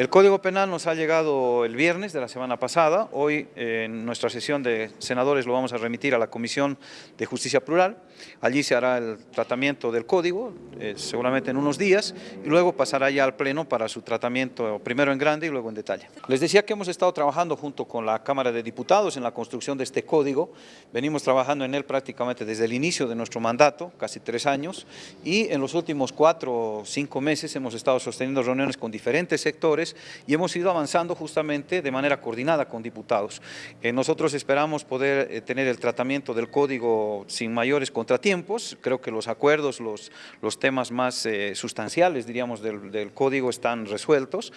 El Código Penal nos ha llegado el viernes de la semana pasada. Hoy en nuestra sesión de senadores lo vamos a remitir a la Comisión de Justicia Plural. Allí se hará el tratamiento del código, eh, seguramente en unos días, y luego pasará ya al Pleno para su tratamiento primero en grande y luego en detalle. Les decía que hemos estado trabajando junto con la Cámara de Diputados en la construcción de este código. Venimos trabajando en él prácticamente desde el inicio de nuestro mandato, casi tres años, y en los últimos cuatro o cinco meses hemos estado sosteniendo reuniones con diferentes y hemos ido avanzando justamente de manera coordinada con diputados. Eh, nosotros esperamos poder eh, tener el tratamiento del código sin mayores contratiempos, creo que los acuerdos, los, los temas más eh, sustanciales, diríamos, del, del código están resueltos.